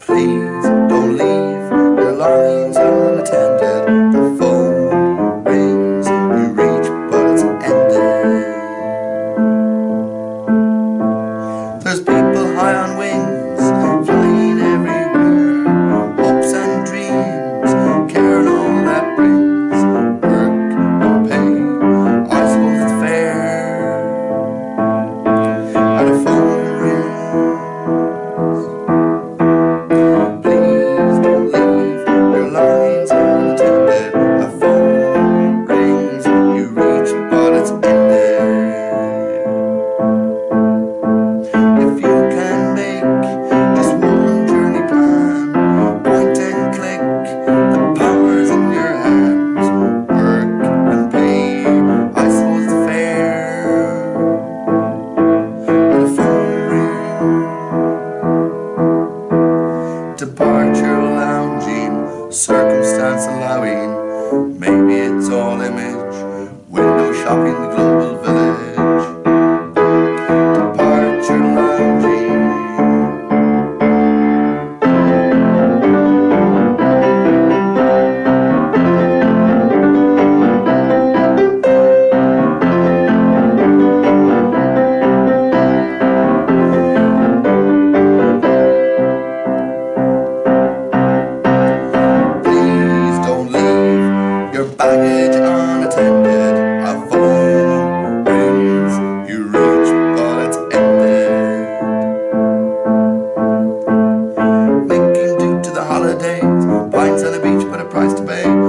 Please. Lounging, circumstance allowing, maybe it's all image, window shopping A price to pay.